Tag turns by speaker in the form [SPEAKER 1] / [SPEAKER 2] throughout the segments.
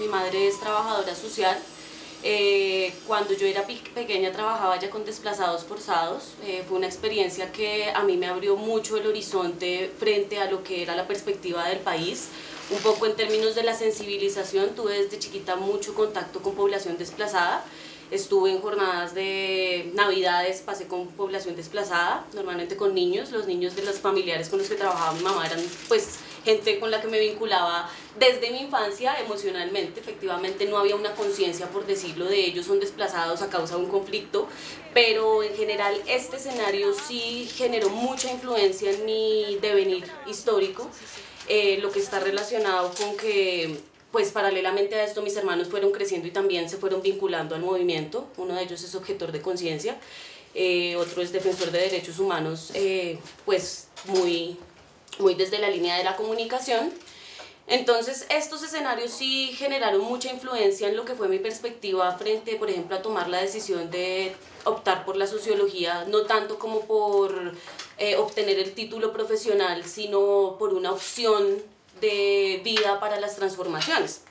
[SPEAKER 1] mi madre es trabajadora social. Eh, cuando yo era pequeña trabajaba ya con desplazados forzados. Eh, fue una experiencia que a mí me abrió mucho el horizonte frente a lo que era la perspectiva del país. Un poco en términos de la sensibilización, tuve desde chiquita mucho contacto con población desplazada. Estuve en jornadas de navidades, pasé con población desplazada, normalmente con niños. Los niños de los familiares con los que trabajaba mi mamá eran pues gente con la que me vinculaba desde mi infancia emocionalmente. Efectivamente no había una conciencia, por decirlo, de ellos son desplazados a causa de un conflicto, pero en general este escenario sí generó mucha influencia en mi devenir histórico, eh, lo que está relacionado con que pues paralelamente a esto mis hermanos fueron creciendo y también se fueron vinculando al movimiento. Uno de ellos es objetor de conciencia, eh, otro es defensor de derechos humanos, eh, pues muy, muy desde la línea de la comunicación. Entonces estos escenarios sí generaron mucha influencia en lo que fue mi perspectiva frente, por ejemplo, a tomar la decisión de optar por la sociología, no tanto como por eh, obtener el título profesional, sino por una opción de vida para las transformaciones.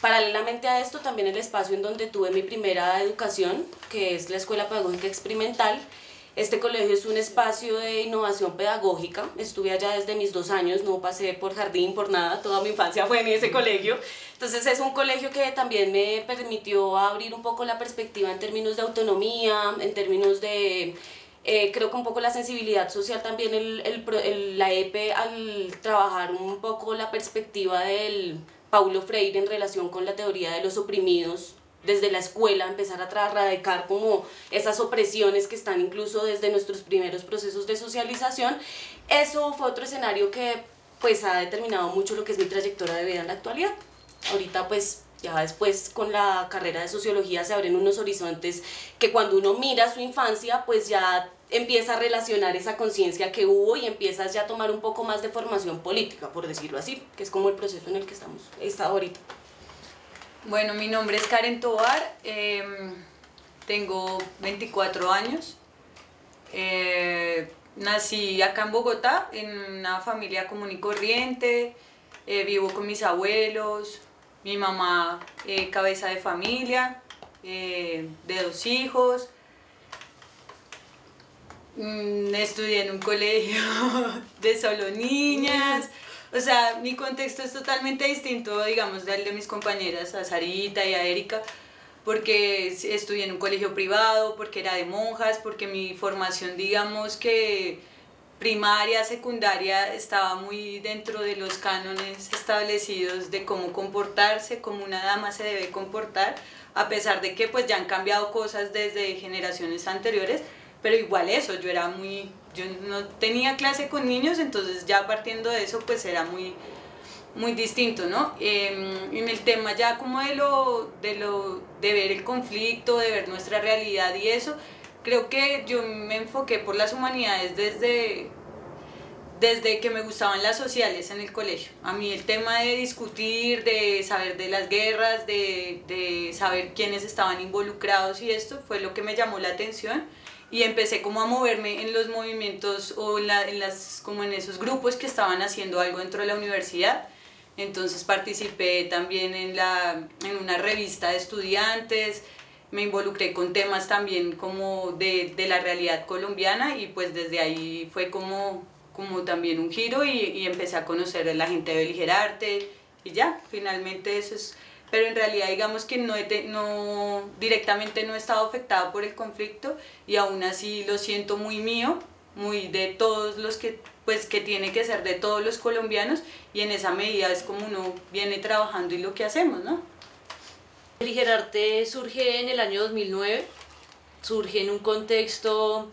[SPEAKER 1] Paralelamente a esto, también el espacio en donde tuve mi primera educación, que es la Escuela Pedagógica Experimental, este colegio es un espacio de innovación pedagógica, estuve allá desde mis dos años, no pasé por jardín, por nada, toda mi infancia fue en ese colegio. Entonces es un colegio que también me permitió abrir un poco la perspectiva en términos de autonomía, en términos de eh, creo que un poco la sensibilidad social también, el, el, la EPE al trabajar un poco la perspectiva del Paulo Freire en relación con la teoría de los oprimidos, desde la escuela empezar a erradicar como esas opresiones que están incluso desde nuestros primeros procesos de socialización, eso fue otro escenario que pues ha determinado mucho lo que es mi trayectoria de vida en la actualidad. Ahorita pues ya después con la carrera de sociología se abren unos horizontes que cuando uno mira su infancia, pues ya empieza a relacionar esa conciencia que hubo y empiezas ya a tomar un poco más de formación política, por decirlo así, que es como el proceso en el que estamos está ahorita.
[SPEAKER 2] Bueno, mi nombre es Karen Tobar, em, tengo 24 años, eh, nací acá en Bogotá, en una familia común y corriente, eh, vivo con mis abuelos, mi mamá eh, cabeza de familia, de dos hijos. Mm, estudié en un colegio de solo niñas. O sea, mi contexto es totalmente distinto, digamos, del de mis compañeras, a Sarita y a Erika, porque estudié en un colegio privado, porque era de monjas, porque mi formación, digamos que primaria, secundaria estaba muy dentro de los cánones establecidos de cómo comportarse, cómo una dama se debe comportar, a pesar de que pues ya han cambiado cosas desde generaciones anteriores, pero igual eso, yo era muy, yo no tenía clase con niños, entonces ya partiendo de eso pues era muy, muy distinto, ¿no? Em, en el tema ya como de lo, de lo, de ver el conflicto, de ver nuestra realidad y eso, creo que yo me enfoqué por las humanidades desde, desde que me gustaban las sociales en el colegio. A mí el tema de discutir, de saber de las guerras, de, de saber quiénes estaban involucrados y esto fue lo que me llamó la atención y empecé como a moverme en los movimientos o en, en, las, como en esos grupos que estaban haciendo algo dentro de la universidad. Entonces participé también en, la, en una revista de estudiantes, me involucré con temas también como de, de, la realidad colombiana y pues desde ahí fue como, como también un giro y, y empecé a conocer a la gente de Beligerarte y ya, finalmente eso es... Pero en realidad digamos que no, no directamente no he estado afectada por el conflicto y aún así lo siento muy mío, muy de todos los que pues que tiene que ser de todos los colombianos y en esa medida es como uno viene trabajando y lo que hacemos, ¿no?
[SPEAKER 3] Gerarte surge en el año 2009, surge en un contexto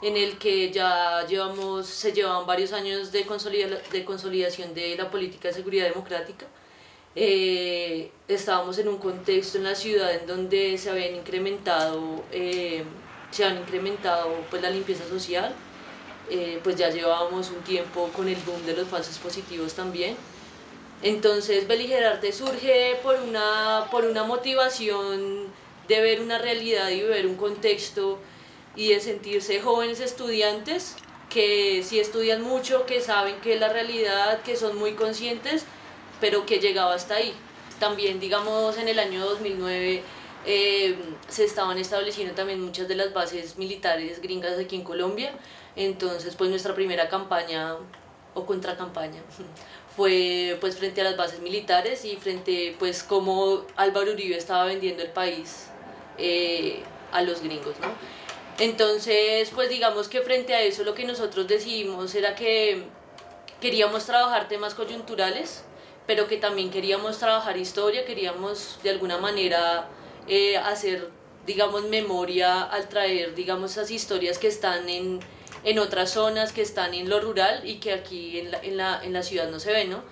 [SPEAKER 3] en el que ya llevamos, se llevaban varios años de consolidación de la política de seguridad democrática. Eh, estábamos en un contexto en la ciudad en donde se habían incrementado, eh, se han incrementado pues, la limpieza social, eh, pues ya llevábamos un tiempo con el boom de los falsos positivos también. Entonces Beligerarte surge por una, por una motivación de ver una realidad y ver un contexto y de sentirse jóvenes estudiantes que sí estudian mucho, que saben que es la realidad, que son muy conscientes, pero que llegaba hasta ahí. también, digamos, en el año 2009 eh, se estaban estableciendo también muchas de las bases militares gringas aquí en Colombia. Entonces, pues nuestra primera campaña o contracampaña fue pues frente a las bases militares y frente pues cómo Álvaro Uribe estaba vendiendo el país eh, a los gringos, ¿no? Entonces, pues digamos que frente a eso lo que nosotros decidimos era que queríamos trabajar temas coyunturales, pero que también queríamos trabajar historia, queríamos de alguna manera eh, hacer, digamos, memoria al traer, digamos, esas historias que están en, en otras zonas, que están en lo rural y que aquí en la, en la, en la ciudad no se ven, ¿no?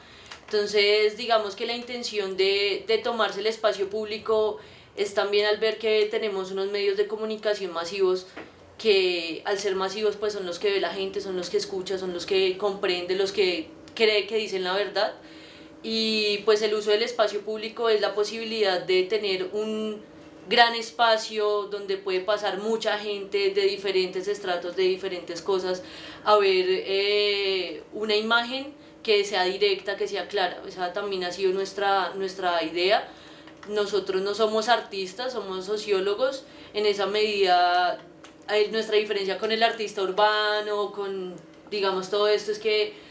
[SPEAKER 3] Entonces, digamos que la intención de, de tomarse el espacio público es también al ver que tenemos unos medios de comunicación masivos que al ser masivos pues son los que ve la gente, son los que escucha, son los que comprende, los que cree que dicen la verdad y pues el uso del espacio público es la posibilidad de tener un gran espacio donde puede pasar mucha gente de diferentes estratos, de diferentes cosas, a ver eh, una imagen que sea directa, que sea clara. Esa también ha sido nuestra, nuestra idea nosotros no somos artistas, somos sociólogos, en esa medida nuestra diferencia con el artista urbano, con digamos todo esto es que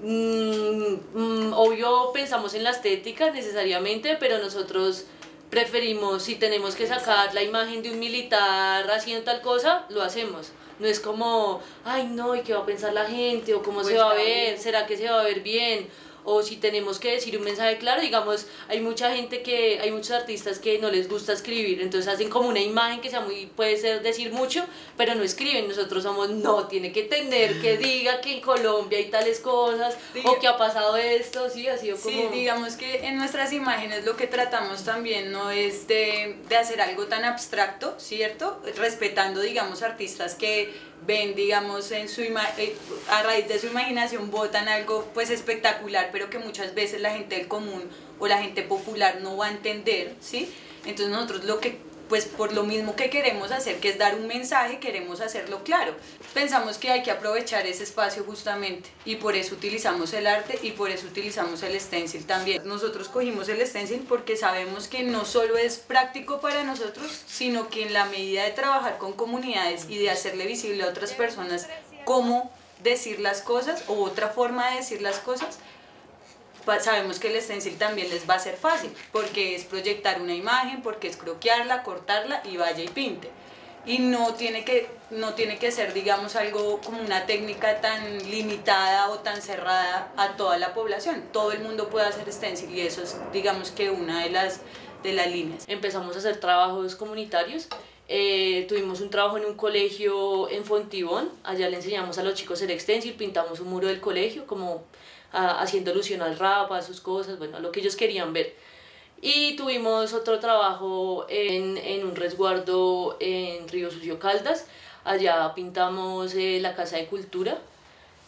[SPEAKER 3] mm, mm, obvio pensamos en la estética necesariamente, pero nosotros preferimos si tenemos que sacar la imagen de un militar haciendo tal cosa, lo hacemos. No es como, ay no, ¿y qué va a pensar la gente? ¿O cómo se pues va a ver? ¿Será que se va a ver bien? O si tenemos que decir un mensaje claro, digamos, hay mucha gente que, hay muchos artistas que no les gusta escribir, entonces hacen como una imagen que sea muy, puede ser decir mucho, pero no escriben, nosotros somos, no, tiene que tener que diga que en Colombia hay tales cosas, o que ha pasado esto, sí, ha sido como...
[SPEAKER 2] Sí, digamos que en nuestras imágenes lo que tratamos también no es de, de hacer algo tan abstracto, ¿cierto? Respetando, digamos, artistas que ven, digamos, en su eh, a raíz de su imaginación votan algo pues espectacular, pero que muchas veces la gente del común o la gente popular no va a entender, ¿sí? Entonces nosotros lo que pues por lo mismo que queremos hacer, que es dar un mensaje, queremos hacerlo claro. Pensamos que hay que aprovechar ese espacio justamente y por eso utilizamos el arte y por eso utilizamos el stencil también. Nosotros cogimos el stencil porque sabemos que no solo es práctico para nosotros, sino que en la medida de trabajar con comunidades y de hacerle visible a otras personas cómo decir las cosas o otra forma de decir las cosas, sabemos que el stencil también les va a ser fácil, porque es proyectar una imagen, porque es croquearla, cortarla y vaya y pinte. Y no tiene que, no tiene que ser, digamos, algo como una técnica tan limitada o tan cerrada a toda la población. Todo el mundo puede hacer stencil y eso es, digamos, que una de las, de las líneas.
[SPEAKER 3] Empezamos a hacer trabajos comunitarios eh, tuvimos un trabajo en un colegio en Fontibón, allá le enseñamos a los chicos el stencil, pintamos un muro del colegio como haciendo alusión al rap, a sus cosas, bueno, a lo que ellos querían ver. Y tuvimos otro trabajo en, en un resguardo en Río Sucio Caldas, allá pintamos eh, la Casa de Cultura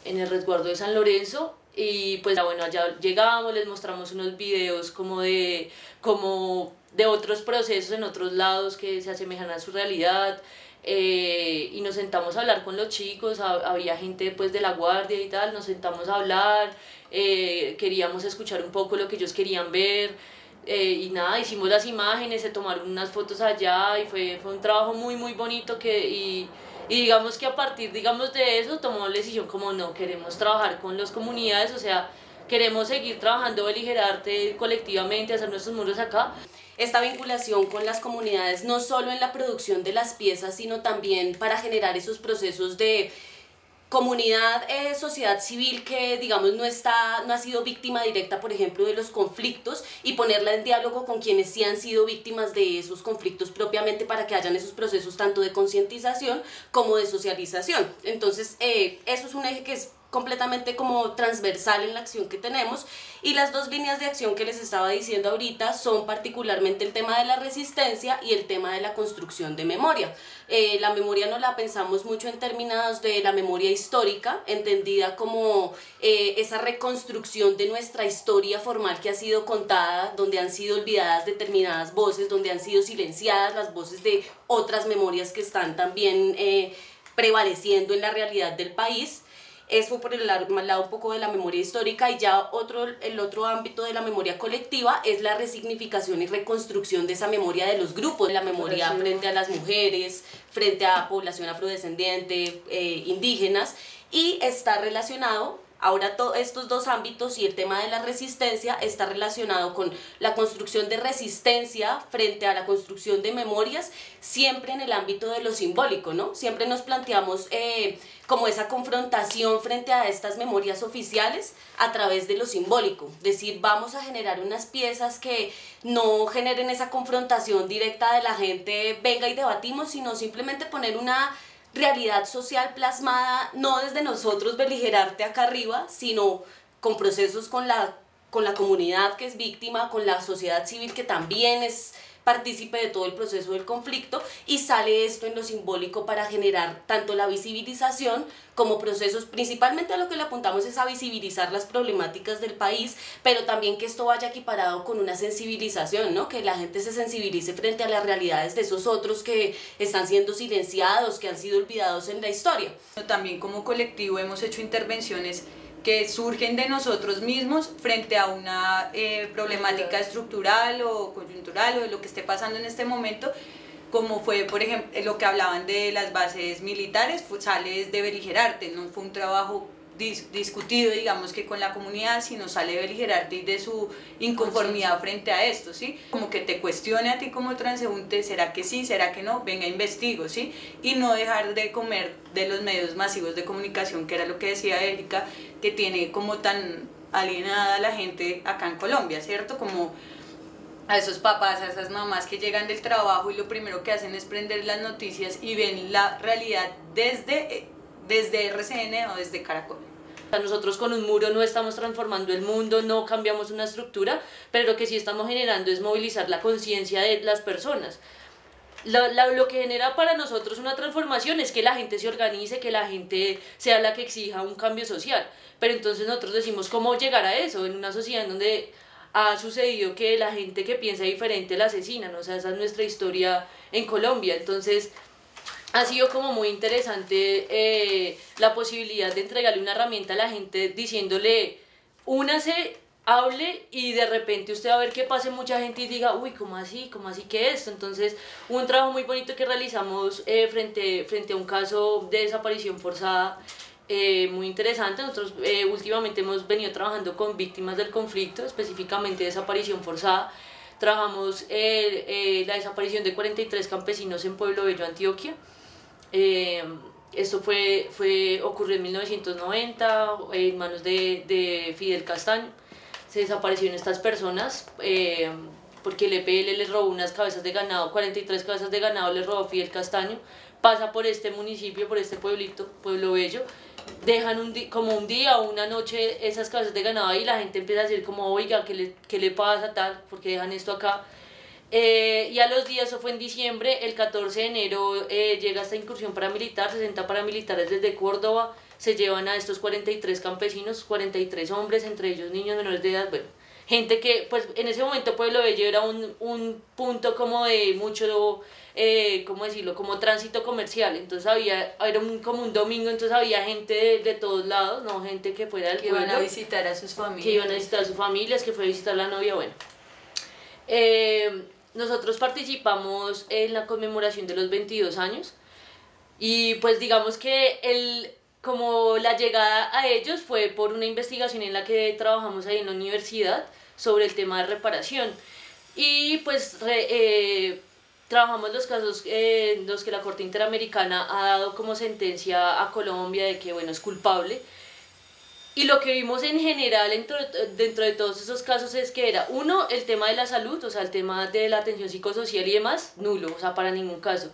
[SPEAKER 3] en el resguardo de San Lorenzo. Y pues bueno, allá llegamos, les mostramos unos videos como de, como de otros procesos en otros lados que se asemejan a su realidad, eh, y nos sentamos a hablar con los chicos, había gente pues de la guardia y tal, nos sentamos a hablar, eh, queríamos escuchar un poco lo que ellos querían ver eh, y nada, hicimos las imágenes, se tomaron unas fotos allá y fue, fue un trabajo muy muy bonito que, y, digamos que a partir digamos de eso tomó la decisión como no, queremos trabajar con las comunidades, o sea, queremos seguir trabajando beligerarte colectivamente, hacer nuestros muros acá
[SPEAKER 1] esta vinculación con las comunidades, no solo en la producción de las piezas, sino también para generar esos procesos de comunidad, eh, sociedad civil que digamos no está, no ha sido víctima directa, por ejemplo, de los conflictos y ponerla en diálogo con quienes sí han sido víctimas de esos conflictos propiamente para que hayan esos procesos tanto de concientización como de socialización. Entonces, eh, eso es un eje que es completamente como transversal en la acción que tenemos y las dos líneas de acción que les estaba diciendo ahorita son particularmente el tema de la resistencia y el tema de la construcción de memoria. Eh, la memoria no la pensamos mucho en términos de la memoria histórica, entendida como eh, esa reconstrucción de nuestra historia formal que ha sido contada, donde han sido olvidadas determinadas voces, donde han sido silenciadas las voces de otras memorias que están también eh, prevaleciendo en la realidad del país Eso por el lado, un poco de la memoria histórica y ya otro, el otro ámbito de la memoria colectiva es la resignificación y reconstrucción de esa memoria de los grupos, la memoria frente a las mujeres, frente a población afrodescendiente, eh, indígenas, y está relacionado Ahora todos estos dos ámbitos y el tema de la resistencia está relacionado con la construcción de resistencia frente a la construcción de memorias, siempre en el ámbito de lo simbólico, ¿no? Siempre nos planteamos eh, como esa confrontación frente a estas memorias oficiales a través de lo simbólico. Decir, vamos a generar unas piezas que no generen esa confrontación directa de la gente, venga y debatimos, sino simplemente poner una realidad social plasmada no desde nosotros beligerarte acá arriba, sino con procesos con la, con la comunidad que es víctima, con la sociedad civil que también es partícipe de todo el proceso del conflicto y sale esto en lo simbólico para generar tanto la visibilización como procesos, principalmente a lo que le apuntamos es a visibilizar las problemáticas del país, pero también que esto vaya equiparado con una sensibilización, ¿no? que la gente se sensibilice frente a las realidades de esos otros que están siendo silenciados, que han sido olvidados en la historia.
[SPEAKER 2] También como colectivo hemos hecho intervenciones que surgen de nosotros mismos frente a una eh, problemática estructural o coyuntural o de lo que esté pasando en este momento, como fue, por ejemplo, lo que hablaban de las bases militares, sale de beligerarte, no fue un trabajo discutido, digamos que con la comunidad, sino sale beligerarte y de su inconformidad frente a esto, ¿sí? Como que te cuestione a ti como transeúnte, ¿será que sí? ¿Será que no? Venga, investigo, ¿sí? Y no dejar de comer de los medios masivos de comunicación, que era lo que decía Erika, que tiene como tan alienada la gente acá en Colombia, ¿cierto? Como a esos papás, a esas mamás que llegan del trabajo y lo primero que hacen es prender las noticias y ven la realidad desde, desde RCN o desde Caracol.
[SPEAKER 3] Nosotros con un muro no estamos transformando el mundo, no cambiamos una estructura, pero lo que sí estamos generando es movilizar la conciencia de las personas. Lo, lo, que genera para nosotros una transformación es que la gente se organice, que la gente sea la que exija un cambio social. Pero entonces nosotros decimos cómo llegar a eso en una sociedad en donde ha sucedido que la gente que piensa diferente la asesinan, o sea, esa es nuestra historia en Colombia. Entonces, ha sido como muy interesante eh, la posibilidad de entregarle una herramienta a la gente diciéndole, únase, hable y de repente usted va a ver que pase mucha gente y diga, uy, ¿cómo así? ¿Cómo así que esto? Entonces, un trabajo muy bonito que realizamos eh, frente, frente a un caso de desaparición forzada eh, muy interesante. Nosotros eh, últimamente hemos venido trabajando con víctimas del conflicto, específicamente desaparición forzada. Trabajamos eh, la desaparición de 43 campesinos en Pueblo Bello, Antioquia. esto fue, fue, ocurrió en 1990 en manos de, de Fidel Castaño. Se desaparecieron estas personas porque el EPL les robó unas cabezas de ganado, 43 cabezas de ganado les robó Fidel Castaño. Pasa por este municipio, por este pueblito, Pueblo Bello, dejan un como un día o una noche esas casas de ganado y la gente empieza a decir como, oiga, ¿qué le, qué le pasa tal? porque dejan esto acá? Eh, y a los días, eso fue en diciembre, el 14 de enero eh, llega esta incursión paramilitar, 60 paramilitares desde Córdoba, se llevan a estos 43 campesinos, 43 hombres, entre ellos niños menores de edad, bueno, gente que pues en ese momento Pueblo Bello era un, un punto como de mucho eh, ¿cómo decirlo?, como tránsito comercial. Entonces había, era un, como un domingo, entonces había gente de, de todos lados, no gente que fuera del
[SPEAKER 2] que iban a visitar a sus familias.
[SPEAKER 3] Que iban a visitar a sus familias, que fue a visitar a la novia, bueno. Eh, nosotros participamos en la conmemoración de los 22 años y pues digamos que el, como la llegada a ellos fue por una investigación en la que trabajamos ahí en la universidad sobre el tema de reparación. Y pues eh, trabajamos los casos en los que la Corte Interamericana ha dado como sentencia a Colombia de que, bueno, es culpable. Y lo que vimos en general dentro, dentro de todos esos casos es que era, uno, el tema de la salud, o sea, el tema de la atención psicosocial y demás, nulo, o sea, para ningún caso.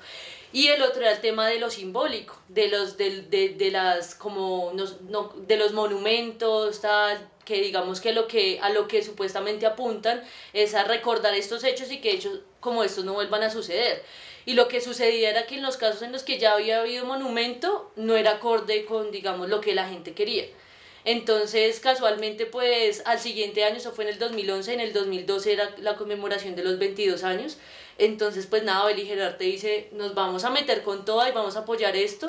[SPEAKER 3] Y el otro era el tema de lo simbólico, de los, de, de, de las, como, no, de los monumentos, tal, que digamos que, lo que a lo que supuestamente apuntan es a recordar estos hechos y que hechos como estos no vuelvan a suceder. Y lo que sucedía era que en los casos en los que ya había habido monumento no era acorde con, digamos, lo que la gente quería. Entonces, casualmente, pues al siguiente año, eso fue en el 2011, en el 2012 era la conmemoración de los 22 años. Entonces, pues nada, Beligerarte dice, nos vamos a meter con toda y vamos a apoyar esto.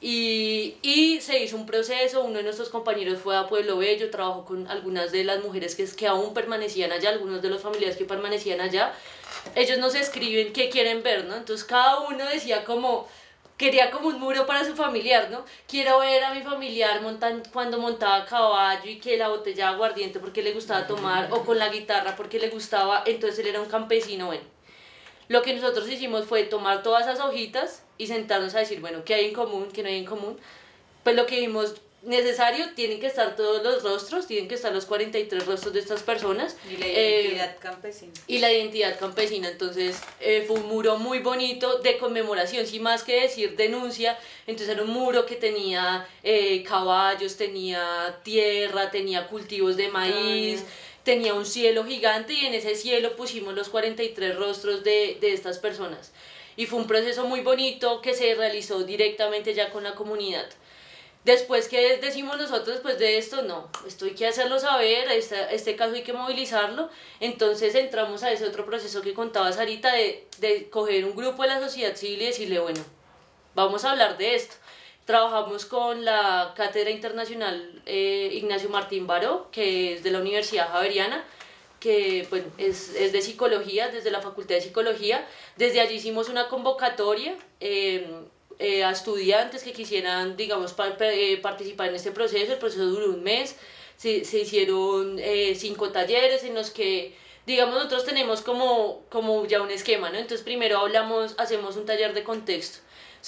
[SPEAKER 3] Y, y, se hizo un proceso, uno de nuestros compañeros fue a Pueblo Bello, trabajó con algunas de las mujeres que, que aún permanecían allá, algunos de los familiares que permanecían allá. Ellos nos escriben qué quieren ver, ¿no? Entonces cada uno decía como, quería como un muro para su familiar, ¿no? Quiero ver a mi familiar montan, cuando montaba caballo y que la botella de aguardiente porque le gustaba tomar, o con la guitarra porque le gustaba, entonces él era un campesino, bueno. Lo que nosotros hicimos fue tomar todas esas hojitas y sentarnos a decir, bueno, ¿qué hay en común? ¿Qué no hay en común? Pues lo que vimos necesario, tienen que estar todos los rostros, tienen que estar los 43 rostros de estas personas.
[SPEAKER 2] Y la identidad eh, campesina.
[SPEAKER 3] Y la identidad campesina, entonces eh, fue un muro muy bonito de conmemoración, sin más que decir denuncia, entonces era un muro que tenía eh, caballos, tenía tierra, tenía cultivos de maíz. tenía un cielo gigante y en ese cielo pusimos los 43 rostros de, de estas personas. Y fue un proceso muy bonito que se realizó directamente ya con la comunidad. Después, ¿qué decimos nosotros después de esto? No, esto hay que hacerlo saber, este, este caso hay que movilizarlo. Entonces entramos a ese otro proceso que contaba Sarita de, de coger un grupo de la sociedad civil y decirle, bueno, vamos a hablar de esto. Trabajamos con la Cátedra Internacional eh, Ignacio Martín Baró, que es de la Universidad Javeriana, que pues, es, es, de psicología, desde la Facultad de Psicología. Desde allí hicimos una convocatoria. Eh, eh, a estudiantes que quisieran, digamos, eh, participar en este proceso. El proceso duró un mes, se, se hicieron eh, cinco talleres en los que, digamos, nosotros tenemos como, como ya un esquema, ¿no? Entonces primero hablamos, hacemos un taller de contexto.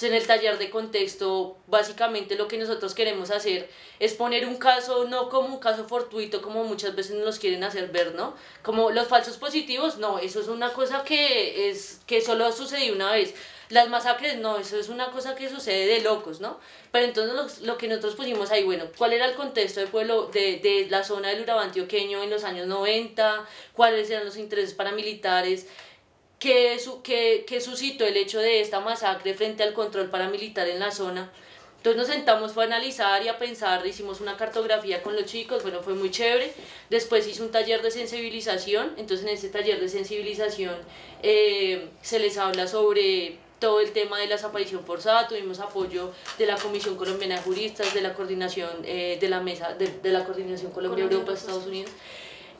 [SPEAKER 3] en el taller de contexto, básicamente lo que nosotros queremos hacer es poner un caso, no como un caso fortuito, como muchas veces nos quieren hacer ver, ¿no? Como los falsos positivos, no, eso es una cosa que, es, que solo sucedió una vez las masacres, no, eso es una cosa que sucede de locos, ¿no? Pero entonces lo, que nosotros pusimos ahí, bueno, ¿cuál era el contexto del pueblo, de, de la zona del Urabá antioqueño en los años 90? ¿Cuáles eran los intereses paramilitares? ¿Qué, su, qué, qué suscitó el hecho de esta masacre frente al control paramilitar en la zona? Entonces nos sentamos fue a analizar y a pensar, hicimos una cartografía con los chicos, bueno, fue muy chévere. Después hice un taller de sensibilización, entonces en ese taller de sensibilización eh, se les habla sobre todo el tema de la desaparición forzada, tuvimos apoyo de la Comisión Colombiana de Juristas, de la coordinación eh, de la mesa, de, de la coordinación Colombia-Europa, Estados Unidos.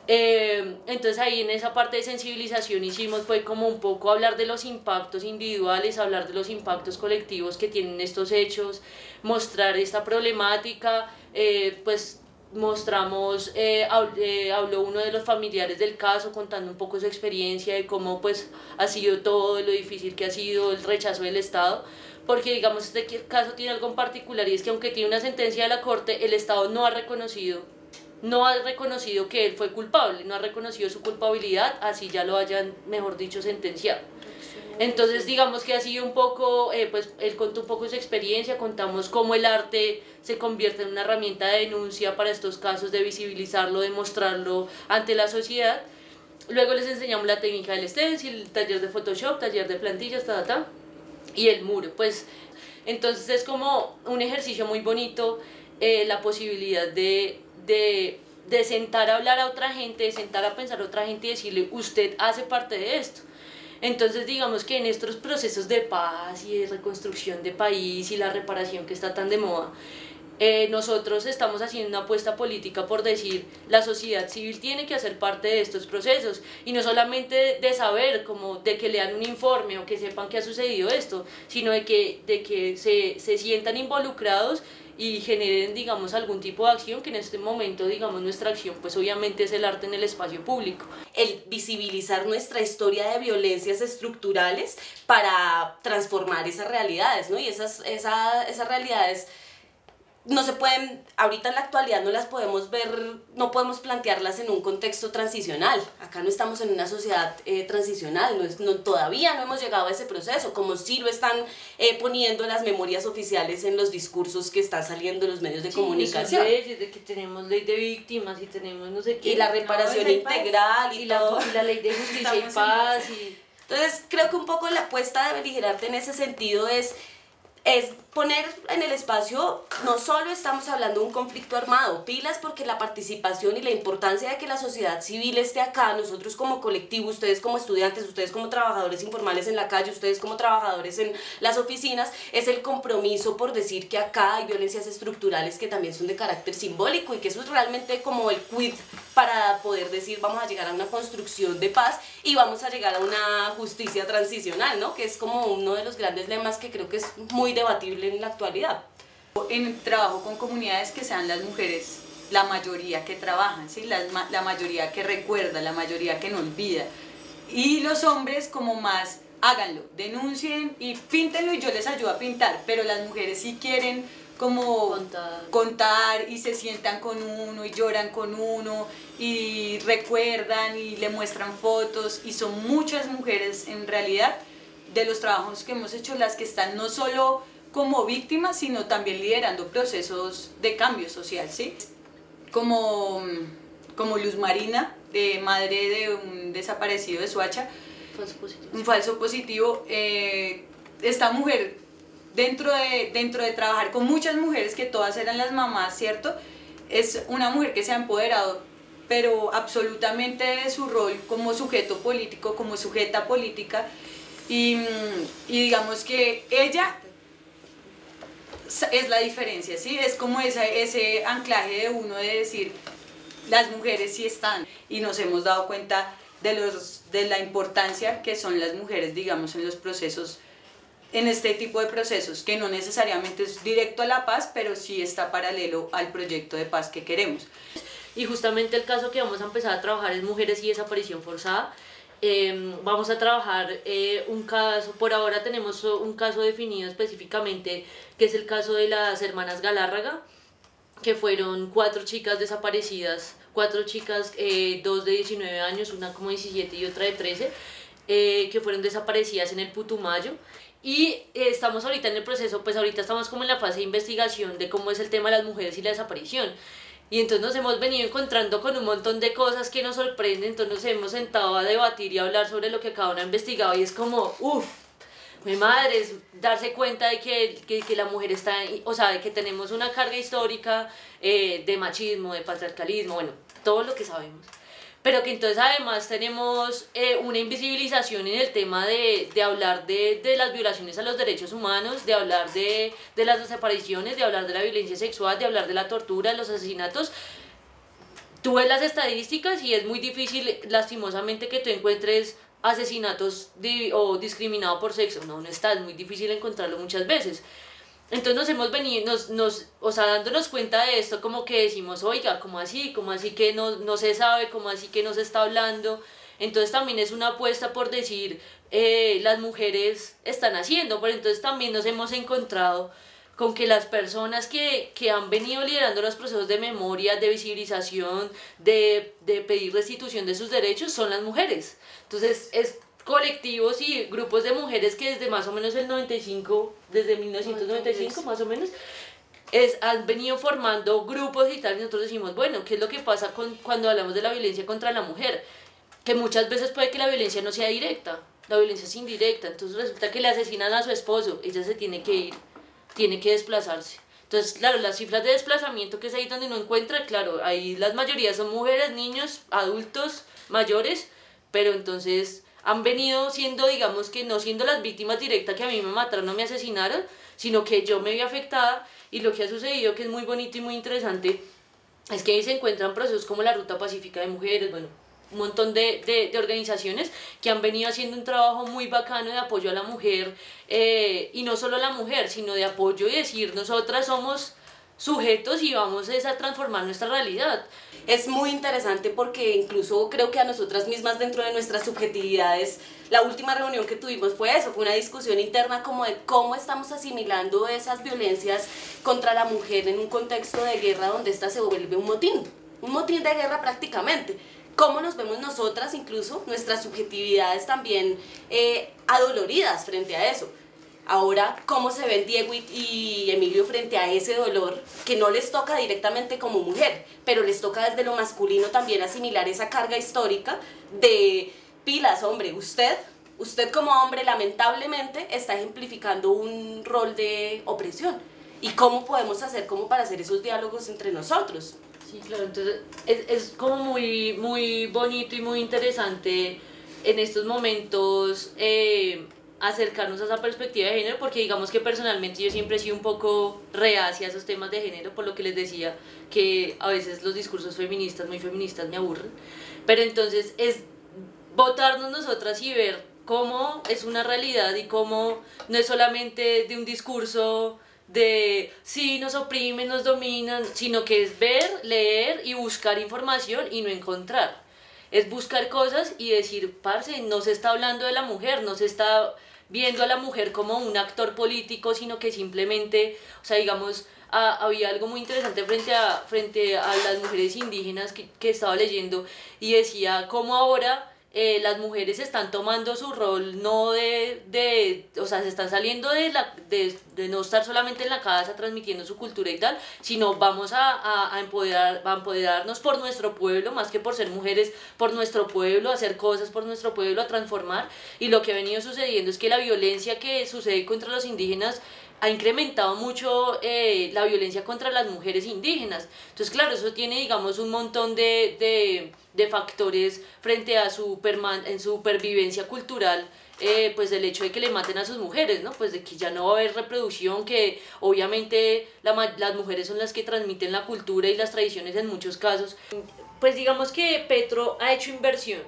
[SPEAKER 3] Eh, entonces ahí en esa parte de sensibilización hicimos fue como un poco hablar de los impactos individuales, hablar de los impactos colectivos que tienen estos hechos, mostrar esta problemática, eh, pues mostramos, eh, eh, habló uno de los familiares del caso contando un poco su experiencia y cómo pues ha sido todo, lo difícil que ha sido el rechazo del Estado, porque digamos este caso tiene algo en particular y es que aunque tiene una sentencia de la Corte, el Estado no ha reconocido, no ha reconocido que él fue culpable, no ha reconocido su culpabilidad, así ya lo hayan, mejor dicho, sentenciado. Entonces, digamos que ha sido un poco, eh, pues él contó un poco su experiencia, contamos cómo el arte se convierte en una herramienta de denuncia para estos casos, de visibilizarlo, de mostrarlo ante la sociedad. Luego les enseñamos la técnica del stencil, taller de Photoshop, taller de plantillas, ta, ta, y el muro. Pues entonces es como un ejercicio muy bonito, eh, la posibilidad de, de, de sentar a hablar a otra gente, de sentar a pensar a otra gente y decirle, usted hace parte de esto entonces, digamos que en estos procesos de paz y de reconstrucción de país y la reparación que está tan de moda, eh, nosotros estamos haciendo una apuesta política por decir la sociedad civil tiene que hacer parte de estos procesos y no solamente de saber como de que lean un informe o que sepan que ha sucedido esto, sino de que, de que se, se sientan involucrados y generen, digamos, algún tipo de acción que en este momento, digamos, nuestra acción, pues obviamente es el arte en el espacio público.
[SPEAKER 1] El visibilizar nuestra historia de violencias estructurales para transformar esas realidades, ¿no? Y esas, esa, esas realidades no se pueden, ahorita en la actualidad no las podemos ver, no podemos plantearlas en un contexto transicional. Acá no estamos en una sociedad eh, transicional, no es, no, todavía no hemos llegado a ese proceso, como sí lo están eh, poniendo las memorias oficiales en los discursos que están saliendo en los medios de comunicación.
[SPEAKER 3] Leyes, de que tenemos ley de víctimas y tenemos no sé qué.
[SPEAKER 1] Y la reparación integral y, todo.
[SPEAKER 3] La, y la ley de justicia y paz. Y...
[SPEAKER 1] Entonces creo que un poco la apuesta de beligerarte en ese sentido es, es poner en el espacio, no solo estamos hablando de un conflicto armado, pilas porque la participación y la importancia de que la sociedad civil esté acá, nosotros como colectivo, ustedes como estudiantes, ustedes como trabajadores informales en la calle, ustedes como trabajadores en las oficinas, es el compromiso por decir que acá hay violencias estructurales que también son de carácter simbólico y que eso es realmente como el quid para poder decir vamos a llegar a una construcción de paz y vamos a llegar a una justicia transicional, ¿no? Que es como uno de los grandes lemas que creo que es muy debatible en la actualidad.
[SPEAKER 2] En trabajo con comunidades que sean las mujeres la mayoría que trabajan, ¿sí? la, la mayoría que recuerda, la mayoría que no olvida. Y los hombres como más, háganlo, denuncien y píntenlo y yo les ayudo a pintar, pero las mujeres sí quieren como
[SPEAKER 3] Contar.
[SPEAKER 2] contar y se sientan con uno y lloran con uno y recuerdan y le muestran fotos y son muchas mujeres en realidad de los trabajos que hemos hecho las que están no solo como víctimas sino también liderando procesos de cambio social, ¿sí? Como, como Luz Marina, de madre de un desaparecido de Suacha,
[SPEAKER 3] Falso positivo.
[SPEAKER 2] un falso positivo, eh, esta mujer dentro de, dentro de trabajar con muchas mujeres, que todas eran las mamás, ¿cierto? Es una mujer que se ha empoderado, pero absolutamente de su rol como sujeto político, como sujeta política, y, y digamos que ella es la diferencia, ¿sí? Es como esa, ese anclaje de uno de decir, las mujeres sí están, y nos hemos dado cuenta de, los, de la importancia que son las mujeres, digamos, en los procesos en este tipo de procesos, que no necesariamente es directo a la paz, pero sí está paralelo al proyecto de paz que queremos.
[SPEAKER 3] Y justamente el caso que vamos a empezar a trabajar es mujeres y desaparición forzada. Eh, vamos a trabajar eh, un caso, por ahora tenemos un caso definido específicamente, que es el caso de las hermanas Galárraga, que fueron cuatro chicas desaparecidas, cuatro chicas, eh, dos de 19 años, una como 17 y otra de 13, eh, que fueron desaparecidas en el Putumayo. Y estamos ahorita en el proceso, pues ahorita estamos como en la fase de investigación de cómo es el tema de las mujeres y la desaparición. Y entonces nos hemos venido encontrando con un montón de cosas que nos sorprenden, entonces nos hemos sentado a debatir y a hablar sobre lo que cada uno ha investigado y es como, uff, mi madre, es darse cuenta de que, que, que, la mujer está, o sea, de que tenemos una carga histórica eh, de machismo, de patriarcalismo, bueno, todo lo que sabemos pero que entonces además tenemos eh, una invisibilización en el tema de, de hablar de, de, las violaciones a los derechos humanos, de hablar de, de, las desapariciones, de hablar de la violencia sexual, de hablar de la tortura, de los asesinatos. Tú ves las estadísticas y es muy difícil, lastimosamente, que tú encuentres asesinatos o discriminados por sexo. No, no está, es muy difícil encontrarlo muchas veces. Entonces nos hemos venido, nos, nos, o sea, dándonos cuenta de esto, como que decimos, oiga, ¿cómo así? ¿Cómo así que no, no se sabe? ¿Cómo así que no se está hablando? Entonces también es una apuesta por decir, eh, las mujeres están haciendo, pero entonces también nos hemos encontrado con que las personas que, que han venido liderando los procesos de memoria, de visibilización, de, de pedir restitución de sus derechos, son las mujeres. Entonces es colectivos y grupos de mujeres que desde más o menos el 95, desde 1995 más o menos, es, han venido formando grupos y tal, y nosotros decimos, bueno, ¿qué es lo que pasa con, cuando hablamos de la violencia contra la mujer? Que muchas veces puede que la violencia no sea directa, la violencia es indirecta, entonces resulta que le asesinan a su esposo, ella se tiene que ir, tiene que desplazarse. Entonces, claro, las cifras de desplazamiento que es ahí donde uno encuentra, claro, ahí las mayorías son mujeres, niños, adultos, mayores, pero entonces han venido siendo, digamos que no siendo las víctimas directas que a mí me mataron o me asesinaron, sino que yo me vi afectada. Y lo que ha sucedido, que es muy bonito y muy interesante, es que ahí se encuentran procesos como la Ruta Pacífica de Mujeres, bueno, un montón de, de, de organizaciones que han venido haciendo un trabajo muy bacano de apoyo a la mujer, eh, y no solo a la mujer, sino de apoyo y decir, nosotras somos sujetos y vamos a transformar nuestra realidad.
[SPEAKER 1] Es muy interesante porque incluso creo que a nosotras mismas dentro de nuestras subjetividades, la última reunión que tuvimos fue eso, fue una discusión interna como de cómo estamos asimilando esas violencias contra la mujer en un contexto de guerra donde esta se vuelve un motín, un motín de guerra prácticamente cómo nos vemos nosotras, incluso nuestras subjetividades también eh, adoloridas frente a eso. Ahora, cómo se ven Diego y Emilio frente a ese dolor que no les toca directamente como mujer, pero les toca desde lo masculino también asimilar esa carga histórica de pilas, hombre, usted, usted como hombre lamentablemente está ejemplificando un rol de opresión. ¿Y cómo podemos hacer como para hacer esos diálogos entre nosotros?
[SPEAKER 3] Sí, claro, entonces es, es como muy, muy bonito y muy interesante en estos momentos eh, acercarnos a esa perspectiva de género, porque digamos que personalmente yo siempre he sido un poco reacia a esos temas de género, por lo que les decía que a veces los discursos feministas, muy feministas, me aburren. Pero entonces es votarnos nosotras y ver cómo es una realidad y cómo no es solamente de un discurso de sí nos oprimen, nos dominan, sino que es ver, leer y buscar información y no encontrar. Es buscar cosas y decir, parce, no se está hablando de la mujer, no se está viendo a la mujer como un actor político, sino que simplemente, o sea, digamos, había algo muy interesante frente a, frente a las mujeres indígenas que, que estaba leyendo y decía cómo ahora eh, las mujeres están tomando su rol no de, de o sea, se están saliendo de, la, de, de, no estar solamente en la casa transmitiendo su cultura y tal, sino vamos a, a, a, empoderar, a empoderarnos por nuestro pueblo, más que por ser mujeres, por nuestro pueblo, hacer cosas por nuestro pueblo, a transformar. Y lo que ha venido sucediendo es que la violencia que sucede contra los indígenas ha incrementado mucho eh, la violencia contra las mujeres indígenas. Entonces, claro, eso tiene, digamos, un montón de, de, de factores frente a su, en su supervivencia cultural, eh, pues el hecho de que le maten a sus mujeres, ¿no? Pues de que ya no va a haber reproducción, que obviamente la, las mujeres son las que transmiten la cultura y las tradiciones en muchos casos. Pues digamos que Petro ha hecho inversión,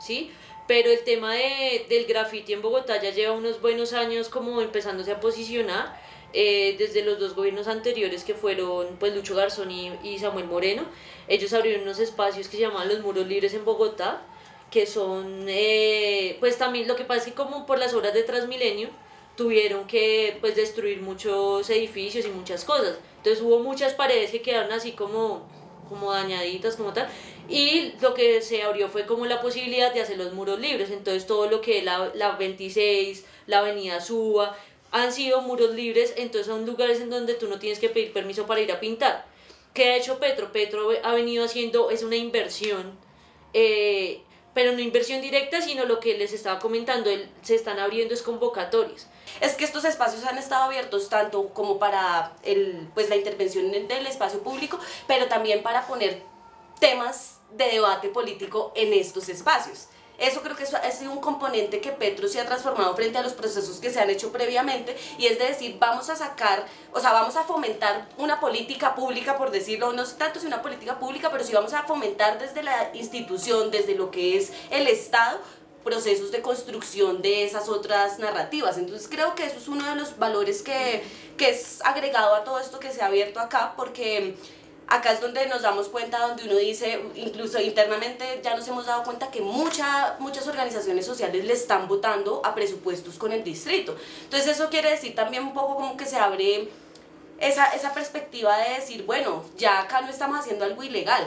[SPEAKER 3] ¿sí? Pero el tema de, del graffiti en Bogotá ya lleva unos buenos años como empezándose a posicionar eh, desde los dos gobiernos anteriores que fueron pues Lucho Garzón y, y, Samuel Moreno. Ellos abrieron unos espacios que se llamaban los muros libres en Bogotá que son eh, pues también lo que pasa es que como por las obras de Transmilenio tuvieron que pues destruir muchos edificios y muchas cosas. Entonces hubo muchas paredes que quedaron así como como dañaditas como tal y lo que se abrió fue como la posibilidad de hacer los muros libres, entonces todo lo que la, la 26, la avenida Suba, han sido muros libres, entonces son lugares en donde tú no tienes que pedir permiso para ir a pintar. ¿Qué ha hecho Petro? Petro ha venido haciendo, es una inversión, eh, pero no inversión directa, sino lo que les estaba comentando, el, se están abriendo es convocatorias.
[SPEAKER 1] Es que estos espacios han estado abiertos tanto como para el, pues, la intervención del espacio público, pero también para poner temas de debate político en estos espacios. Eso creo que eso ha sido un componente que Petro se ha transformado frente a los procesos que se han hecho previamente y es de decir, vamos a sacar, o sea, vamos a fomentar una política pública, por decirlo, no tanto si una política pública, pero sí vamos a fomentar desde la institución, desde lo que es el Estado, procesos de construcción de esas otras narrativas. Entonces creo que eso es uno de los valores que, que es agregado a todo esto que se ha abierto acá, porque acá es donde nos damos cuenta, donde uno dice, incluso internamente ya nos hemos dado cuenta que mucha, muchas organizaciones sociales le están votando a presupuestos con el distrito. Entonces eso quiere decir también un poco como que se abre esa, esa perspectiva de decir, bueno, ya acá no estamos haciendo algo ilegal,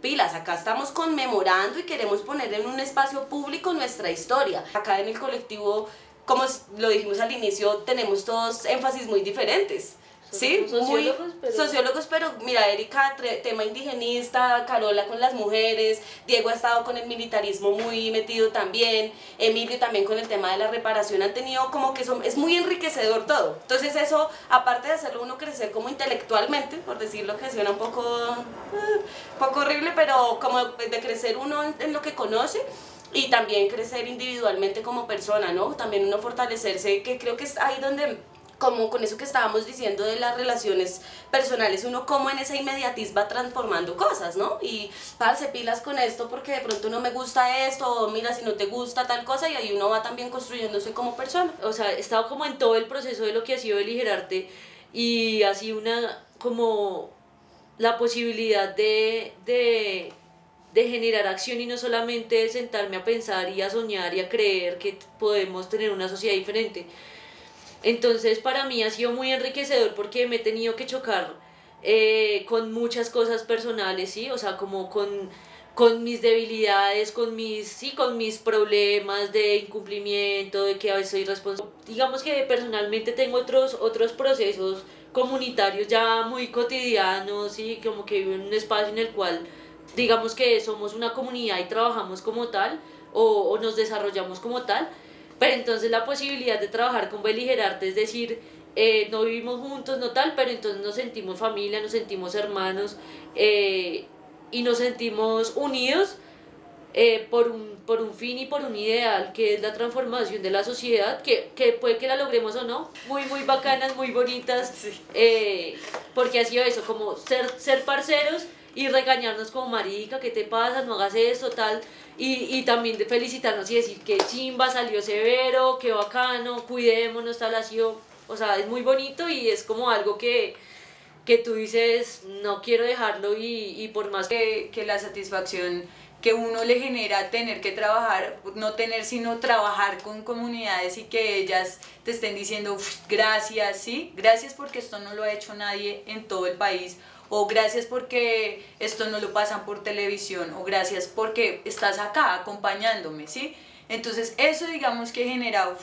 [SPEAKER 1] pilas, acá estamos conmemorando y queremos poner en un espacio público nuestra historia. Acá en el colectivo, como lo dijimos al inicio, tenemos todos énfasis muy diferentes. Sí,
[SPEAKER 3] sociólogos,
[SPEAKER 1] muy
[SPEAKER 3] pero...
[SPEAKER 1] sociólogos, pero mira, Erika, tema indigenista, Carola con las mujeres, Diego ha estado con el militarismo muy metido también, Emilio también con el tema de la reparación, han tenido como que son, es muy enriquecedor todo. Entonces eso, aparte de hacerlo uno crecer como intelectualmente, por decirlo que suena un poco, uh, poco horrible, pero como de crecer uno en lo que conoce, y también crecer individualmente como persona, ¿no? También uno fortalecerse, que creo que es ahí donde como con eso que estábamos diciendo de las relaciones personales, uno como en esa inmediatez va transformando cosas, ¿no? Y parce, pilas con esto porque de pronto no me gusta esto, o mira si no te gusta tal cosa, y ahí uno va también construyéndose como persona.
[SPEAKER 3] O sea, he estado como en todo el proceso de lo que ha sido Eligerarte y sido una, como la posibilidad de, de, de generar acción y no solamente sentarme a pensar y a soñar y a creer que podemos tener una sociedad diferente, entonces para mí ha sido muy enriquecedor porque me he tenido que chocar eh, con muchas cosas personales, ¿sí? O sea, como con, con mis debilidades, con mis, sí, con mis problemas de incumplimiento, de que a veces soy responsable. Digamos que personalmente tengo otros, otros procesos comunitarios ya muy cotidianos, ¿sí? Como que vivo en un espacio en el cual digamos que somos una comunidad y trabajamos como tal o, o nos desarrollamos como tal pero entonces la posibilidad de trabajar con Beligerarte es decir, eh, no vivimos juntos, no tal, pero entonces nos sentimos familia, nos sentimos hermanos eh, y nos sentimos unidos eh, por, un, por un fin y por un ideal que es la transformación de la sociedad, que, que puede que la logremos o no, muy, muy bacanas, muy bonitas, porque ha sido eso, como ser, ser parceros y regañarnos como marica, ¿qué te pasa? No hagas eso, tal. Y, y también de felicitarnos y decir que chimba, salió severo, qué bacano, cuidémonos, tal, sido o sea, es muy bonito y es como algo que, que tú dices, no quiero dejarlo y, y por más
[SPEAKER 2] que, que la satisfacción que uno le genera tener que trabajar, no tener sino trabajar con comunidades y que ellas te estén diciendo gracias, sí, gracias porque esto no lo ha hecho nadie en todo el país, o gracias porque esto no lo pasan por televisión, o gracias porque estás acá acompañándome, sí. Entonces eso digamos que genera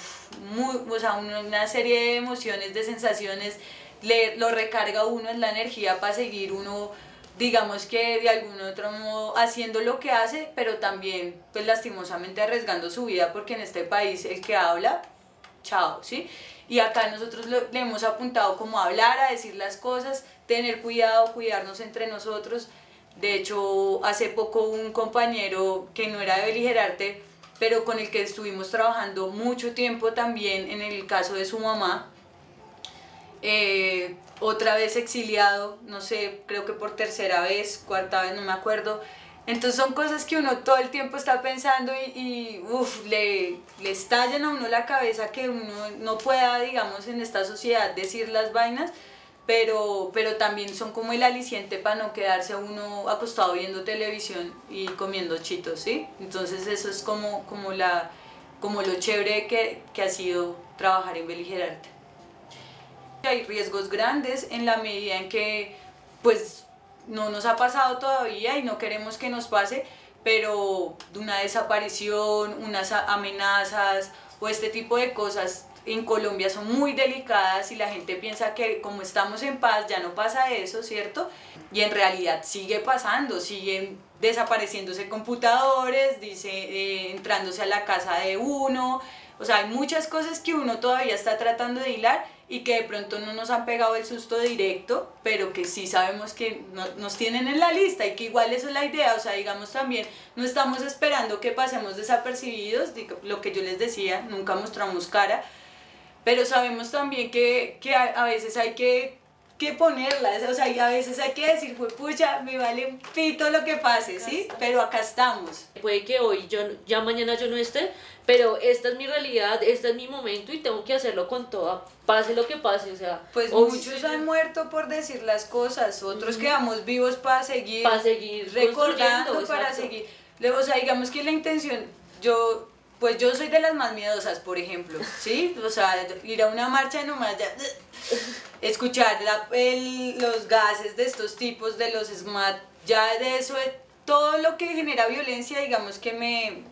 [SPEAKER 2] sea, una serie de emociones, de sensaciones, le, lo recarga uno en la energía para seguir uno digamos que de algún otro modo haciendo lo que hace, pero también pues lastimosamente arriesgando su vida porque en este país el que habla, chao, ¿sí? Y acá nosotros le hemos apuntado como a hablar, a decir las cosas, tener cuidado, cuidarnos entre nosotros. De hecho, hace poco un compañero que no era de beligerarte, pero con el que estuvimos trabajando mucho tiempo también en el caso de su mamá. Eh, otra vez exiliado, no sé, creo que por tercera vez, cuarta vez, no me acuerdo. Entonces son cosas que uno todo el tiempo está pensando y, y le, le estallan a uno la cabeza que uno no pueda, digamos, en esta sociedad decir las vainas pero, pero también son como el aliciente para no quedarse uno acostado viendo televisión y comiendo chitos, ¿sí? Entonces eso es como, como, la, como lo chévere que, que ha sido trabajar en Beligerarte. Hay riesgos grandes en la medida en que pues no nos ha pasado todavía y no queremos que nos pase, pero una desaparición, unas amenazas o este tipo de cosas en Colombia son muy delicadas y la gente piensa que como estamos en paz ya no pasa eso, ¿cierto? Y en realidad sigue pasando, siguen desapareciéndose computadores, dice, eh, entrándose a la casa de uno, o sea, hay muchas cosas que uno todavía está tratando de hilar y que de pronto no nos han pegado el susto directo, pero que sí sabemos que nos tienen en la lista y que igual es la idea, o sea, digamos también, no estamos esperando que pasemos desapercibidos, lo que yo les decía, nunca mostramos cara, pero sabemos también que, que a, veces hay que, que ponerlas, o sea, a veces hay que decir, pues pucha, me vale un pito lo que pase, ¿sí? Pero acá estamos.
[SPEAKER 3] Puede que hoy, yo, ya mañana yo no esté, pero esta es mi realidad, este es mi momento y tengo que hacerlo con toda, pase lo que pase, o sea...
[SPEAKER 2] Pues muchos han muerto por decir las cosas, otros quedamos vivos para seguir...
[SPEAKER 3] Para seguir
[SPEAKER 2] recordando, para seguir... O sea, digamos que la intención, yo pues yo soy de las más miedosas, por ejemplo, ¿sí? O sea, ir a una marcha nomás ya... Escuchar los gases de estos tipos, de los SMAT, ya de eso, todo lo que genera violencia, digamos que me...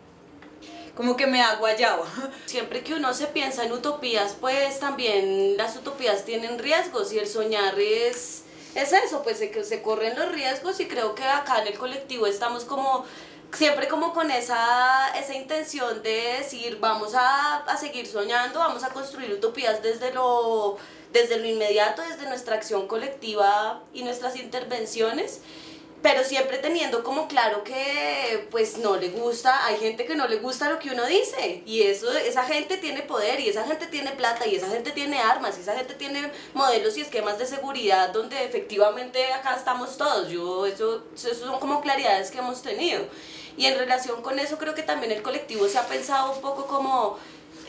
[SPEAKER 2] Como que me da guayabo.
[SPEAKER 1] Siempre que uno se piensa en utopías, pues también las utopías tienen riesgos y el soñar es es eso, pues se corren los riesgos y creo que acá en el colectivo estamos como siempre como con esa, esa intención de decir vamos a, a, seguir soñando, vamos a construir utopías desde lo, desde lo inmediato, desde nuestra acción colectiva y nuestras intervenciones pero siempre teniendo como claro que pues no le gusta, hay gente que no le gusta lo que uno dice y eso, esa gente tiene poder y esa gente tiene plata y esa gente tiene armas y esa gente tiene modelos y esquemas de seguridad donde efectivamente acá estamos todos, yo eso, eso son como claridades que hemos tenido. Y en relación con eso creo que también el colectivo se ha pensado un poco como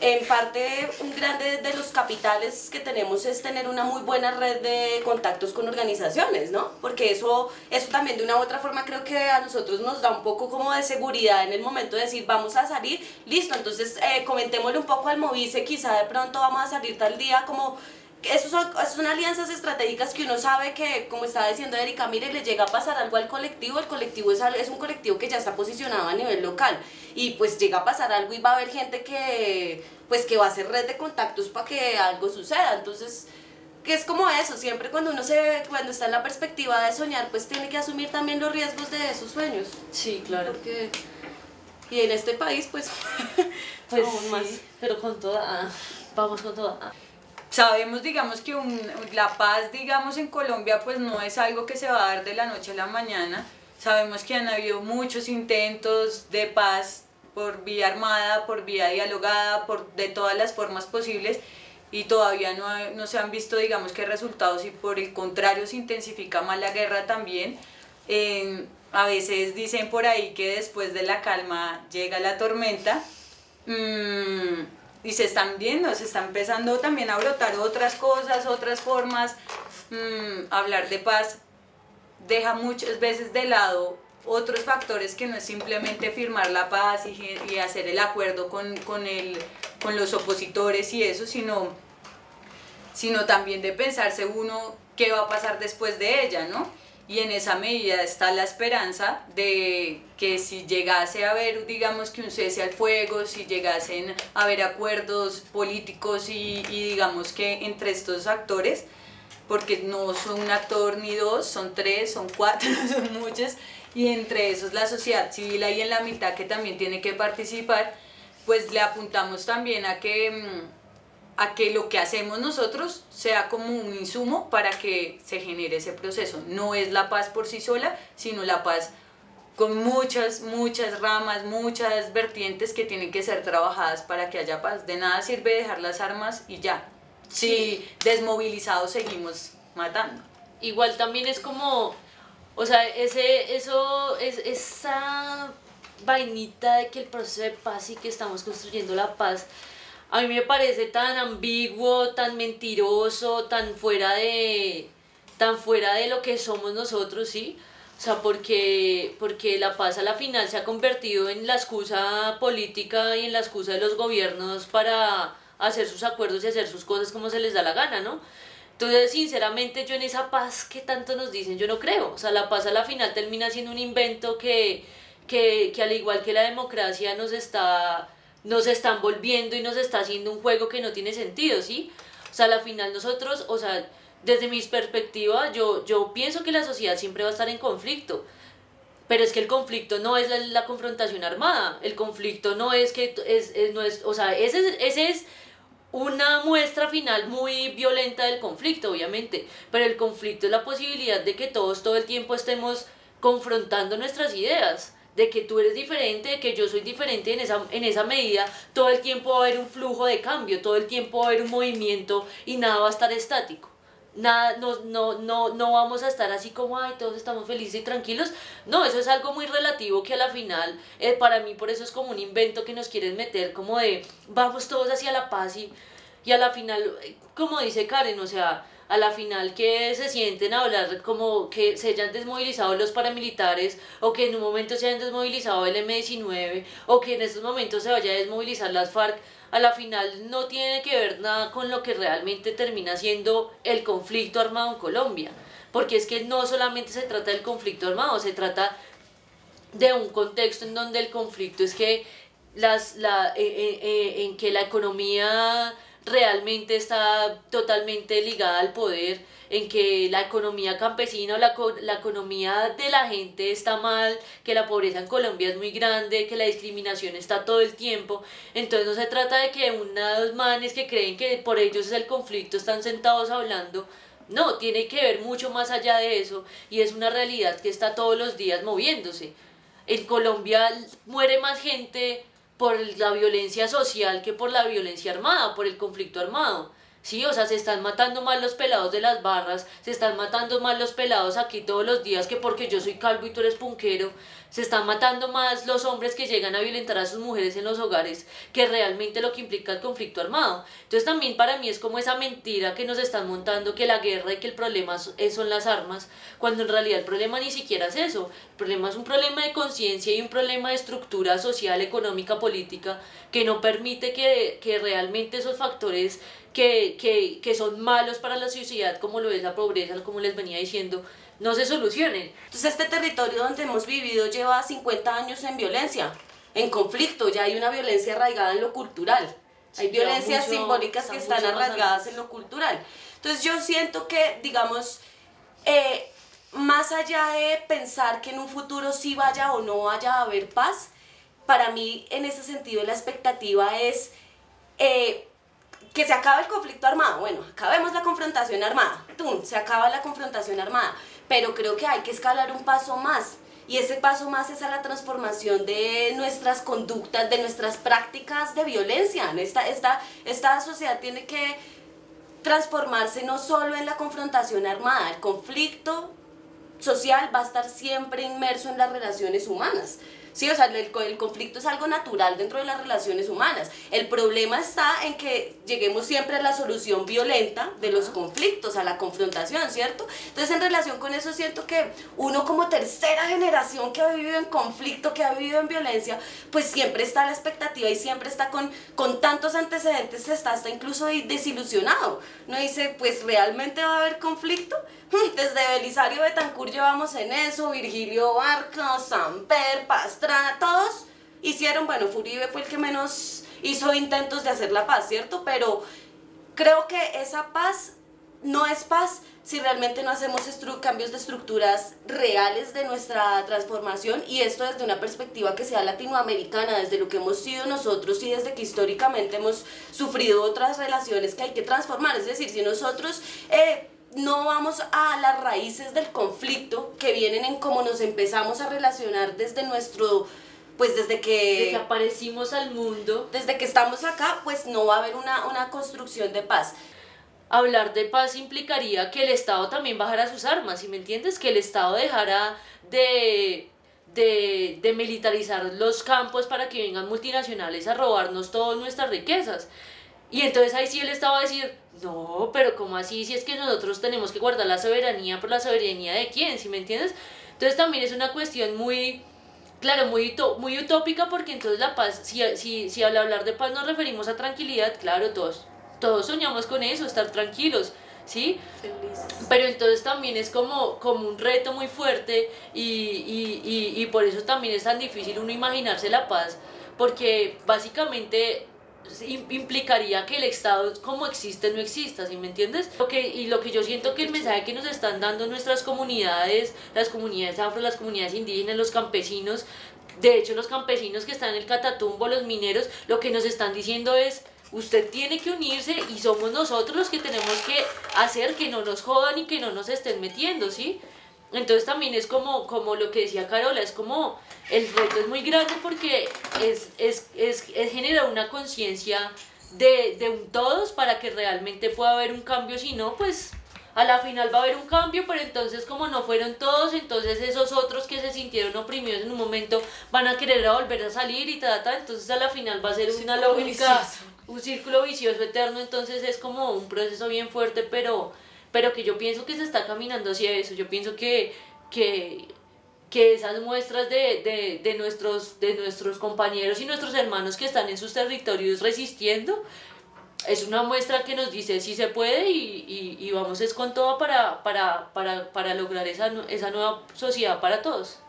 [SPEAKER 1] en parte un grande de los capitales que tenemos es tener una muy buena red de contactos con organizaciones, ¿no? Porque eso, eso también de una u otra forma creo que a nosotros nos da un poco como de seguridad en el momento de decir vamos a salir, listo, entonces eh, comentémosle un poco al Movice, quizá de pronto vamos a salir tal día como esos son, son, alianzas estratégicas que uno sabe que, como estaba diciendo Erika, mire, le llega a pasar algo al colectivo, el colectivo es, es un colectivo que ya está posicionado a nivel local y pues llega a pasar algo y va a haber gente que, pues, que va a hacer red de contactos para que algo suceda, entonces que es como eso, siempre cuando uno se cuando está en la perspectiva de soñar, pues tiene que asumir también los riesgos de esos sueños.
[SPEAKER 3] Sí, claro.
[SPEAKER 1] Porque Y en este país, pues,
[SPEAKER 3] Pues
[SPEAKER 1] aún
[SPEAKER 3] sí,
[SPEAKER 1] más.
[SPEAKER 3] pero con toda, vamos con toda.
[SPEAKER 2] Sabemos, digamos, que la paz, digamos, en Colombia, pues no es algo que se va a dar de la noche a la mañana. Sabemos que han habido muchos intentos de paz por vía armada, por vía dialogada, por de todas las formas posibles y todavía no, no se han visto, digamos, que resultados y por el contrario se intensifica más la guerra también. A veces dicen por ahí que después de la calma llega la tormenta. Mm, y se están viendo, se está empezando también a brotar otras cosas, otras formas. Mm, hablar de paz deja muchas veces de lado otros factores que no es simplemente firmar la paz y, y hacer el acuerdo con, con, el, con los opositores y eso, sino, sino también de pensarse uno qué va a pasar después de ella, ¿no? Y en esa medida está la esperanza de que si llegase a haber, digamos que un cese al fuego, si llegasen a haber acuerdos políticos y, y digamos que entre estos actores, porque no son un actor ni dos, son tres, son cuatro, son muchos, y entre esos la sociedad civil ahí en la mitad que también tiene que participar, pues le apuntamos también a que, mm, a que lo que hacemos nosotros sea como un insumo para que se genere ese proceso. No es la paz por sí sola, sino la paz con muchas, muchas ramas, muchas vertientes que tienen que ser trabajadas para que haya paz. De nada sirve dejar las armas y ya. Si desmovilizados seguimos matando.
[SPEAKER 3] Igual también es como, o sea, ese, eso, es, esa vainita de que el proceso de paz y que estamos construyendo la paz, a mí me parece tan ambiguo, tan mentiroso, tan fuera de, tan fuera de lo que somos nosotros, ¿sí? O sea, porque, porque la paz a la final se ha convertido en la excusa política y en la excusa de los gobiernos para hacer sus acuerdos y hacer sus cosas como se les da la gana, ¿no? Entonces, sinceramente, yo en esa paz que tanto nos dicen, yo no creo. O sea, la paz a la final termina siendo un invento que, que, que al igual que la democracia nos está, nos está envolviendo y nos está haciendo un juego que no tiene sentido, ¿sí? O sea, a la final nosotros, o sea, desde mi perspectiva, yo, yo pienso que la sociedad siempre va a estar en conflicto. Pero es que el conflicto no es la, confrontación armada. El conflicto no es que es, es- no es, o sea, ese, es- ese es una muestra final muy violenta del conflicto, obviamente, pero el conflicto es la posibilidad de que todos todo el tiempo estemos confrontando nuestras ideas, de que tú eres diferente, de que yo soy diferente en esa, en esa medida, todo el tiempo va a haber un flujo de cambio, todo el tiempo va a haber un movimiento y nada va a estar estático. Nada, no, no, no, no vamos a estar así como, ay, todos estamos felices y tranquilos. No, eso es algo muy relativo que a la final, eh, para mí por eso es como un invento que nos quieren meter, como de, vamos todos hacia la paz y, y a la final, eh, como dice Karen, o sea, a la final que se sienten a hablar como que se hayan desmovilizado los paramilitares o que en un momento se hayan desmovilizado el M19 o que en estos momentos se vaya a desmovilizar las FARC, a la final no tiene que ver nada con lo que realmente termina siendo el conflicto armado en Colombia. Porque es que no solamente se trata del conflicto armado, se trata de un contexto en donde el conflicto es que las, la, eh, eh, eh, en que la economía realmente está totalmente ligada al poder, en que la economía campesina o la, la economía de la gente está mal, que la pobreza en Colombia es muy grande, que la discriminación está todo el tiempo. Entonces no se trata de que unos manes que creen que por ellos es el conflicto están sentados hablando. No, tiene que ver mucho más allá de eso y es una realidad que está todos los días moviéndose. En Colombia muere más gente por la violencia social que por la violencia armada, por el conflicto armado. Sí, o sea, se están matando más los pelados de las barras, se están matando más los pelados aquí todos los días que porque yo soy calvo y tú eres punquero, se están matando más los hombres que llegan a violentar a sus mujeres en los hogares que realmente lo que implica el conflicto armado. Entonces también para mí es como esa mentira que nos están montando que la guerra y que el problema es- son las armas, cuando en realidad el problema ni siquiera es eso. El problema es un problema de conciencia y un problema de estructura social, económica, política, que no permite que, que realmente esos factores que, que, que son malos para la sociedad, como lo es la pobreza, como les venía diciendo, no se solucionen.
[SPEAKER 1] Entonces este territorio donde hemos vivido lleva 50 años en violencia, en conflicto, ya hay una violencia arraigada en lo cultural. Hay
[SPEAKER 3] Sí,
[SPEAKER 1] violencias
[SPEAKER 3] mucho-
[SPEAKER 1] simbólicas que
[SPEAKER 3] está
[SPEAKER 1] están arraigadas en lo cultural. Entonces yo siento que, digamos, eh, más allá de pensar que en un futuro sí vaya o no vaya a haber paz, para mí en ese sentido la expectativa es eh, que se acabe el conflicto armado. Bueno, acabemos la confrontación armada. ¡Tum! Se acaba la confrontación armada. Pero creo que hay que escalar un paso más. Y ese paso más es a la transformación de nuestras conductas, de nuestras prácticas de violencia. Esta, esta, esta sociedad tiene que transformarse no solo en la confrontación armada, el conflicto social va a estar siempre inmerso en las relaciones humanas. Sí, o sea, el, conflicto es algo natural dentro de las relaciones humanas. El problema está en que lleguemos siempre a la solución violenta de los conflictos, a la confrontación, ¿cierto? Entonces, en relación con eso, siento que uno como tercera generación que ha vivido en conflicto, que ha vivido en violencia, pues siempre está a la expectativa y siempre está con, con tantos antecedentes, está hasta incluso desilusionado. No dice, pues realmente va a haber conflicto. Desde Belisario Betancur llevamos en eso, Virgilio Barca, Samper, Todos hicieron, bueno, Furibe fue el que menos hizo intentos de hacer la paz, ¿cierto? Pero creo que esa paz no es paz si realmente no hacemos cambios de estructuras reales de nuestra transformación y esto desde una perspectiva que sea latinoamericana, desde lo que hemos sido nosotros y desde que históricamente hemos sufrido otras relaciones que hay que transformar. Es decir, si nosotros... Eh, no vamos a las raíces del conflicto que vienen en cómo nos empezamos a relacionar desde nuestro pues desde que,
[SPEAKER 3] desde que aparecimos al mundo
[SPEAKER 1] desde que estamos acá pues no va a haber una, una construcción de paz
[SPEAKER 3] hablar de paz implicaría que el Estado también bajara sus armas, ¿sí me entiendes? Que el Estado dejara de, de, de, militarizar los campos para que vengan multinacionales a robarnos todas nuestras riquezas. Y entonces ahí sí el Estado va a decir, no, pero ¿cómo así? Si es que nosotros tenemos que guardar la soberanía, ¿por la soberanía de quién? ¿Sí me entiendes? Entonces también es una cuestión muy, claro, muy, muy utópica porque entonces la paz, si, si, si al hablar de paz nos referimos a tranquilidad, claro, todos, todos soñamos con eso, estar tranquilos. ¿sí? Pero entonces también es como, como un reto muy fuerte y, y, y, y por eso también es tan difícil uno imaginarse la paz, porque básicamente implicaría que el Estado como existe no exista, ¿sí me entiendes? Lo que, y lo que yo siento que el mensaje que nos están dando nuestras comunidades, las comunidades afro, las comunidades indígenas, los campesinos, de hecho los campesinos que están en el Catatumbo, los mineros, lo que nos están diciendo es, usted tiene que unirse y somos nosotros los que tenemos que hacer que no nos jodan y que no nos estén metiendo, ¿sí? Entonces también es como, como lo que decía Carola, es como el reto es muy grande porque es, es, es, es generar una conciencia de, de un todos para que realmente pueda haber un cambio, si no, pues a la final va a haber un cambio, pero entonces como no fueron todos, entonces esos otros que se sintieron oprimidos en un momento van a querer volver a salir y tal, entonces a la final va a ser una lógica, un círculo vicioso eterno, entonces es como un proceso bien fuerte, pero pero que yo pienso que se está caminando hacia eso, yo pienso que, que, que esas muestras de, de, de, nuestros, de nuestros compañeros y nuestros hermanos que están en sus territorios resistiendo, es una muestra que nos dice si se puede y, y, y vamos es con todo para, para, para, para lograr esa, esa nueva sociedad para todos.